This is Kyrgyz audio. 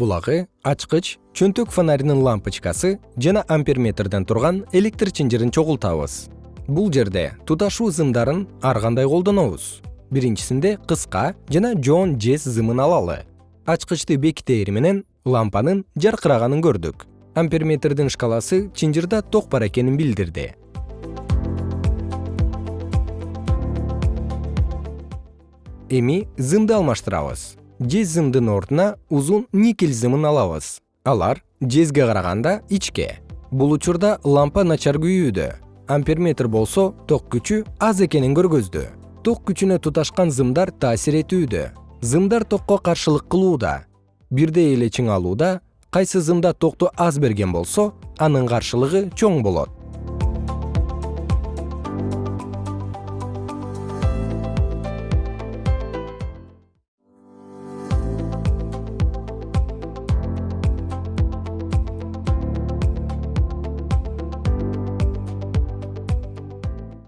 булагы ачкыч чөнтөк фонаринин лампочкасы жана амперметрден турган электр чынжырын чогултабыз. Бул жерде туташуу зымдарын ар кандай колдонобуз? Биринчисинде кыска жана жоон жез зымын алалы. Ачкычты бекитери менен лампанын жаркыраганын көрдүк. Амперметрдин шкаласы чынжырда ток бар экенин билдирди. Эми зымды алмаштырабыз жез зымдын ордуна узун никель зымын алабыз. Алар жезге караганда ичке. Бул учурда лампа начар күйүүдө. Амперметр болсо ток күчү аз экенин көргөздү. Ток күчүнө туташкан зымдар таасир этүүдө. Зымдар токко каршылык кылууда. Бирдей эле чыңалууда кайсы зымда токту аз берген болсо анын каршылыгы чоң болот